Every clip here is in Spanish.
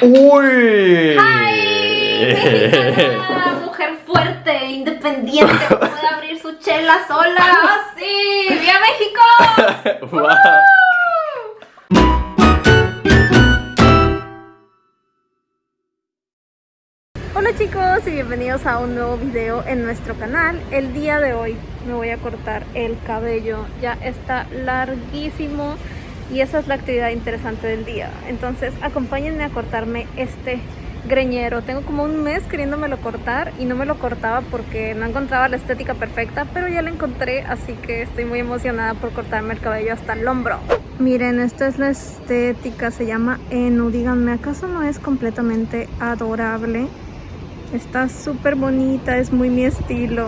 ¡Uy! ¡Ay! Mujer fuerte, independiente, que puede abrir su chela sola. ¡Ah, sí! ¡Viva México! Wow. Hola chicos y bienvenidos a un nuevo video en nuestro canal. El día de hoy me voy a cortar el cabello, ya está larguísimo y esa es la actividad interesante del día. Entonces acompáñenme a cortarme este greñero. Tengo como un mes queriéndomelo cortar y no me lo cortaba porque no encontraba la estética perfecta, pero ya la encontré, así que estoy muy emocionada por cortarme el cabello hasta el hombro. Miren, esta es la estética, se llama Enu. Díganme, ¿acaso no es completamente adorable? Está súper bonita, es muy mi estilo.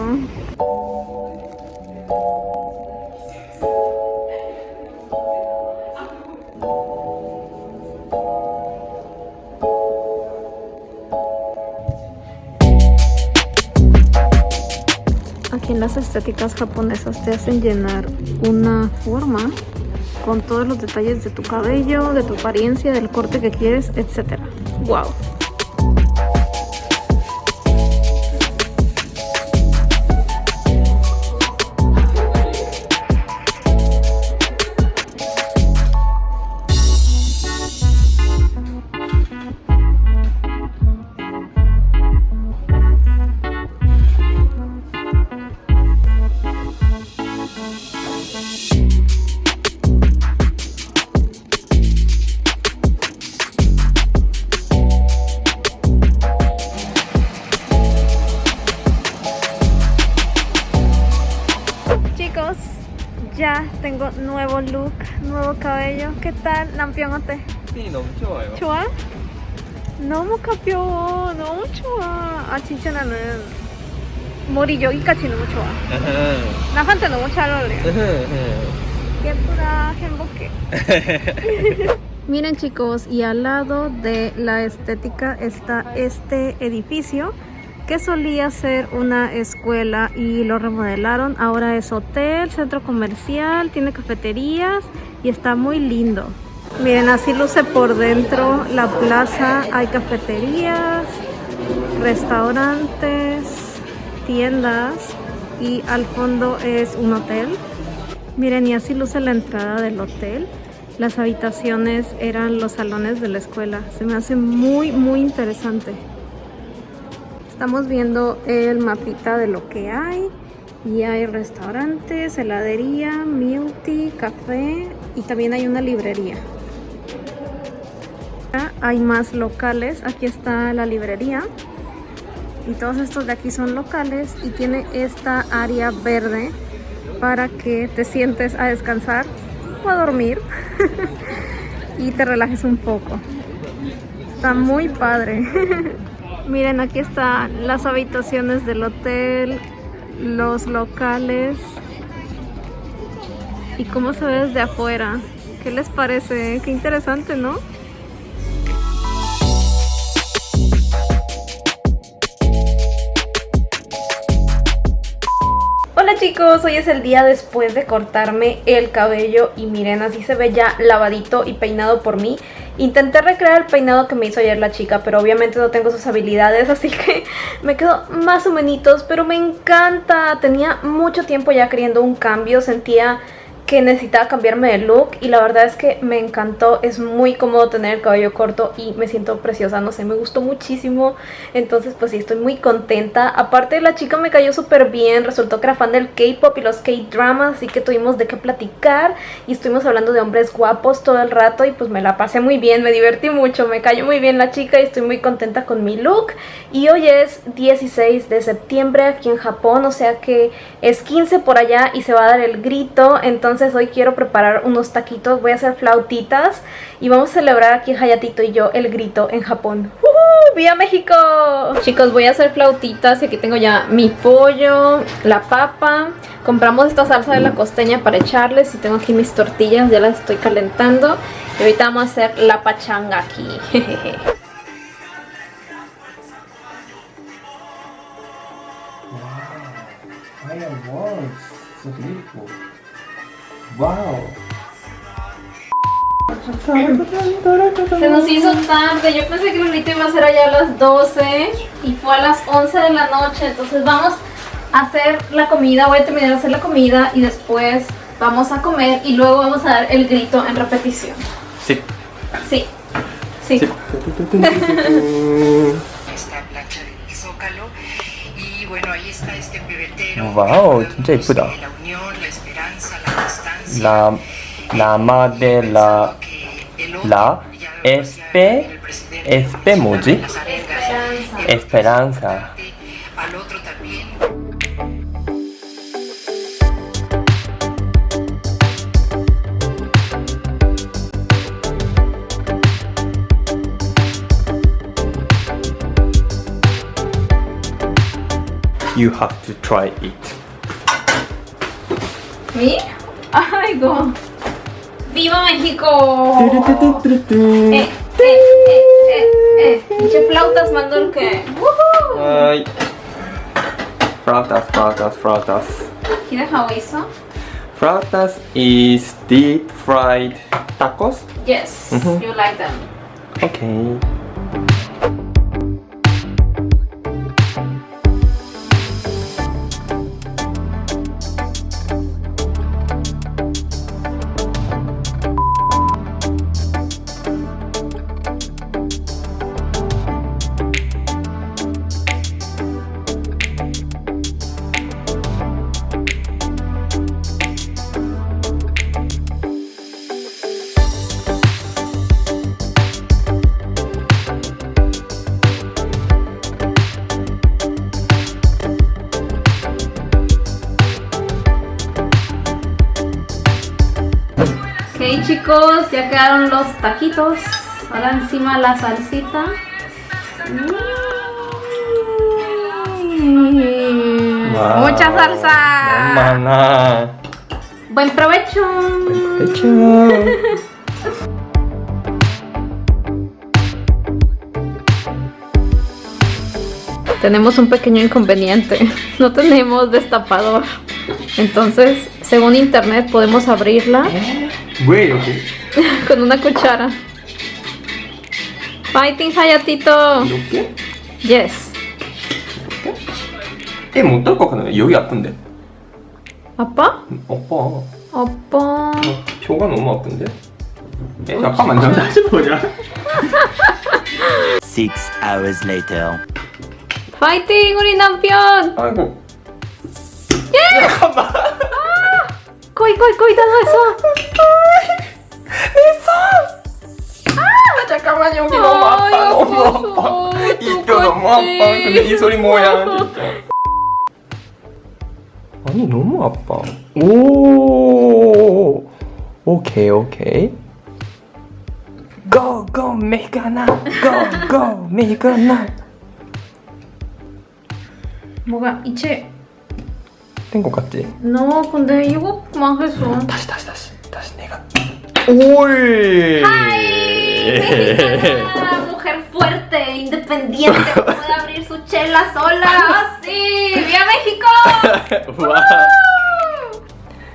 Las estéticas japonesas te hacen llenar una forma con todos los detalles de tu cabello, de tu apariencia, del corte que quieres, etc. ¡Wow! Chicos, ya tengo nuevo look, nuevo cabello. ¿Qué tal? 남편어때? 이 너무 좋아요. 좋아? 너무 가벼워. 너무 좋아. 아 진짜 나는 머리 여기까지 너무 좋아. 나한테 너무 잘 어울려. 예쁘다. 행복해. Miren chicos, y al lado de la estética está este edificio que solía ser una escuela y lo remodelaron. Ahora es hotel, centro comercial, tiene cafeterías y está muy lindo. Miren, así luce por dentro la plaza. Hay cafeterías, restaurantes, tiendas y al fondo es un hotel. Miren, y así luce la entrada del hotel. Las habitaciones eran los salones de la escuela. Se me hace muy, muy interesante. Estamos viendo el mapita de lo que hay. Y hay restaurantes, heladería, tea, café y también hay una librería. Hay más locales. Aquí está la librería. Y todos estos de aquí son locales y tiene esta área verde para que te sientes a descansar o a dormir y te relajes un poco. Está muy padre. Miren, aquí están las habitaciones del hotel, los locales y cómo se ve desde afuera. ¿Qué les parece? Qué interesante, ¿no? Hola chicos, hoy es el día después de cortarme el cabello y miren, así se ve ya lavadito y peinado por mí. Intenté recrear el peinado que me hizo ayer la chica, pero obviamente no tengo sus habilidades, así que me quedó más o menos, pero me encanta. Tenía mucho tiempo ya queriendo un cambio, sentía que necesitaba cambiarme de look y la verdad es que me encantó, es muy cómodo tener el cabello corto y me siento preciosa, no sé, me gustó muchísimo, entonces pues sí, estoy muy contenta, aparte la chica me cayó súper bien, resultó que era fan del K-pop y los K-dramas, así que tuvimos de qué platicar y estuvimos hablando de hombres guapos todo el rato y pues me la pasé muy bien, me divertí mucho, me cayó muy bien la chica y estoy muy contenta con mi look. Y hoy es 16 de septiembre aquí en Japón, o sea que es 15 por allá y se va a dar el grito, entonces hoy quiero preparar unos taquitos, voy a hacer flautitas y vamos a celebrar aquí Hayatito y yo el grito en Japón. ¡Uh! ¡Viva México! Chicos, voy a hacer flautitas y aquí tengo ya mi pollo, la papa, compramos esta salsa de la costeña para echarles y tengo aquí mis tortillas, ya las estoy calentando y ahorita vamos a hacer la pachanga aquí. Fireworks, so beautiful. Wow. Se nos hizo tarde, yo pensé que Lolita iba a ser allá a las 12 y fue a las 11 de la noche, entonces vamos a hacer la comida, voy a terminar de hacer la comida y después vamos a comer y luego vamos a dar el grito en repetición. Sí. Sí, sí. Sí. esta plancha del Zócalo bueno, ahí está este pebetero. Wow, La unión, la esperanza, la constancia. La, la madre, la, la, espe, espe, muji, esperanza. You have to try it. Me? ¡Ay, go! ¡Viva México! Eh, eh, eh, eh, eh. Flautas mandó el que. ¡Woohoo! Ay. Flautas, flautas, flautas. ¿Quieres eso? Flautas is deep fried tacos. Yes, Mhm. you like them. Okay. Ok chicos, ya quedaron los taquitos. Ahora encima la salsita. Mm, Wow. Mucha salsa. Buen provecho. Hecho. Tenemos un pequeño inconveniente. No tenemos destapador. Entonces, según internet, podemos abrirla 왜 이렇게 con una cuchara. Fighting Hayatito. 이렇게? Yes. 애못 떨것 같네. 여기 아픈데. 아빠? 오빠. 아빠. 표가 너무 아픈데. 애 잠깐만 좀 다시 보자. Six hours later. 파이팅 우리 남편. 아이고. 거의 거의 거의 다 나왔어. 아, 잠깐만 여기 너무 아파. 아이고, 너무 아파. 어떡하지? 이 뼈 너무 아파. 근데 이 소리 뭐야 진짜. 아니 너무 아파. 오. 오케이 오케이. Go go 메가나. Go go 메가나. 뭐가 이체? 된 것 같지? No, 근데 이거 망했어. 다시 다시 다시 다시 내가. 올. Mexicana, mujer fuerte, independiente, que puede abrir su chela sola. ¡Sí! ¡Viva México! 와.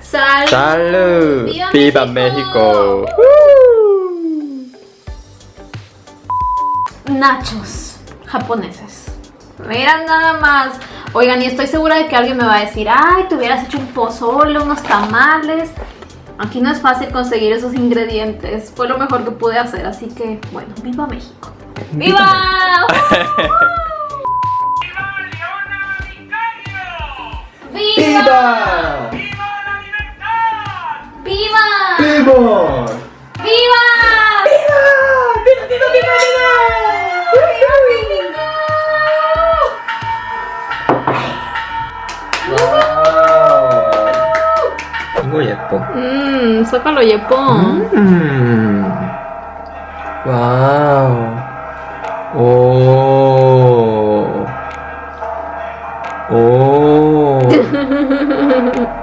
¡Salud! Salud. ¡Viva Viva México! México. Nachos japoneses. Miran nada más. Oigan, y estoy segura de que alguien me va a decir, ay, te hubieras hecho un pozole, unos tamales. Aquí no es fácil conseguir esos ingredientes. Fue lo mejor que pude hacer, así que, bueno, viva México. ¡Viva! ¡Viva! Viva. ¡Viva! Viva. ¡Viva! Mmm, sácalo, Yepo. Mm. Wow. Oh. Oh.